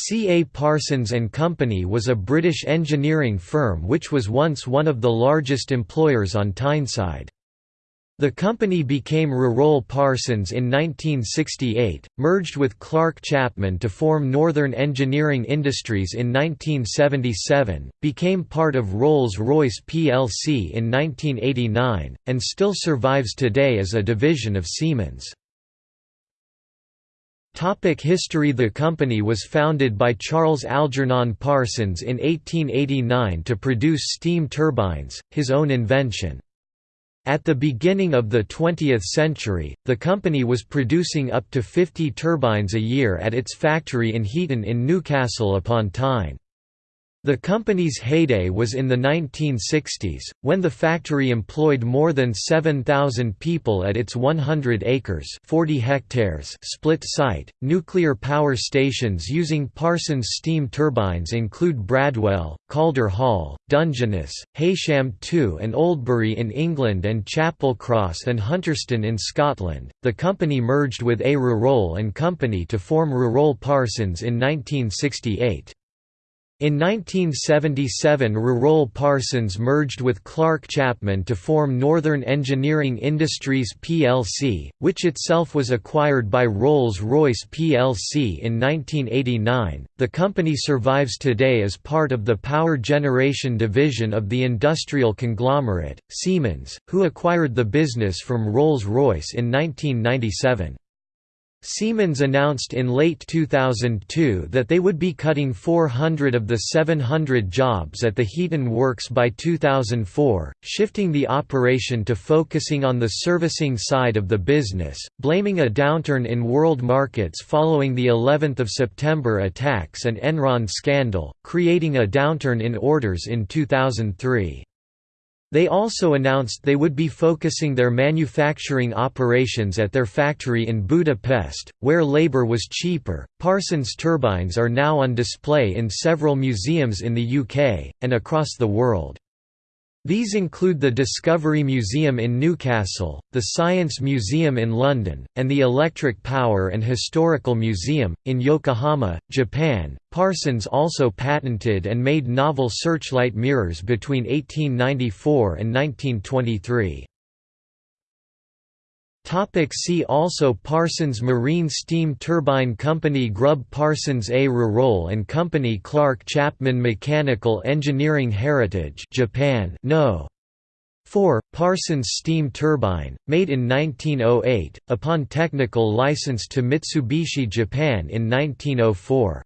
C. A. Parsons and Company was a British engineering firm which was once one of the largest employers on Tyneside. The company became Reyrolle Parsons in 1968, merged with Clarke Chapman to form Northern Engineering Industries in 1977, became part of Rolls-Royce plc in 1989, and still survives today as a division of Siemens. Topic history The company was founded by Charles Algernon Parsons in 1889 to produce steam turbines, his own invention. At the beginning of the 20th century, the company was producing up to 50 turbines a year at its factory in Heaton in Newcastle upon Tyne. The company's heyday was in the 1960s, when the factory employed more than 7,000 people at its 100 acres 40 hectares split site. Nuclear power stations using Parsons steam turbines include Bradwell, Calder Hall, Dungeness, Heysham 2 and Oldbury in England and Chapelcross and Hunterston in Scotland. The company merged with A. Reyrolle and Company to form Reyrolle Parsons in 1968. In 1977 Reyrolle Parsons merged with Clarke Chapman to form Northern Engineering Industries plc, which itself was acquired by Rolls-Royce plc in 1989. The company survives today as part of the power generation division of the industrial conglomerate, Siemens, who acquired the business from Rolls-Royce in 1997. Siemens announced in late 2002 that they would be cutting 400 of the 700 jobs at the Heaton Works by 2004, shifting the operation to focusing on the servicing side of the business, blaming a downturn in world markets following the 11th of September attacks and Enron scandal, creating a downturn in orders in 2003. They also announced they would be focusing their manufacturing operations at their factory in Budapest, where labor was cheaper. Parsons turbines are now on display in several museums in the UK, and across the world. These include the Discovery Museum in Newcastle, the Science Museum in London, and the Electric Power and Historical Museum, in Yokohama, Japan. Parsons also patented and made novel searchlight mirrors between 1894 and 1923. Topic see also Parsons Marine Steam Turbine Company Grubb Parsons A. Reyrolle and Company Clarke Chapman Mechanical Engineering Heritage Japan No. 4. Parsons steam turbine, made in 1908, upon technical license to Mitsubishi Japan in 1904.